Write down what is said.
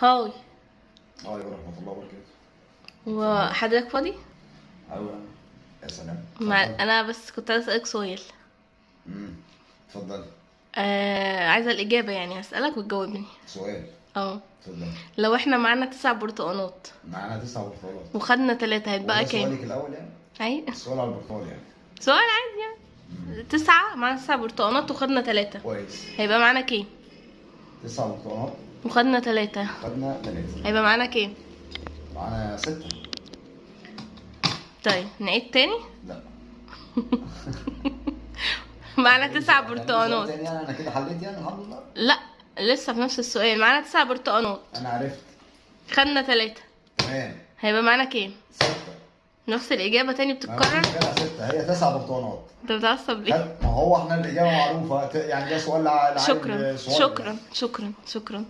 هاي. عليكم ورحمة الله وبركاته. وحضرتك فاضي؟ أيوة. يا سلام. مع... أنا بس كنت عايزة أسألك سؤال. امم اتفضل. آه... عايزة الإجابة يعني هسألك وتجاوبني. سؤال. آه. اتفضل. لو إحنا معانا تسع برتقانات. معانا تسع برتقالات وخدنا تلاتة هيتبقى كام؟ سؤالك الأول يعني؟ أي. السؤال على البرتقال يعني. سؤال عادي يعني. تسعة معانا تسع برتقانات وخدنا تلاتة. كويس. هيبقى معانا كام؟ تسع برتقالات وخدنا تلاتة. خدنا ثلاثة هيبقى معانا كام؟ معانا ستة. طيب نعيد تاني؟ لا. معانا تسع برتقانات تاني يعني أنا كده حليت يعني الحمد لله؟ لا لسه في نفس السؤال. معانا تسع برتقانات. أنا عرفت. خدنا تلاتة. تمام. هيبقى معانا كام؟ ستة. نفس الإجابة تاني بتتكرر كده ستة هي تسع برتقانات أنت بتعصب ليه؟ ما هو إحنا الإجابة معروفة يعني ده سؤال لع- لعيب شكرا. شكرا شكرا شكرا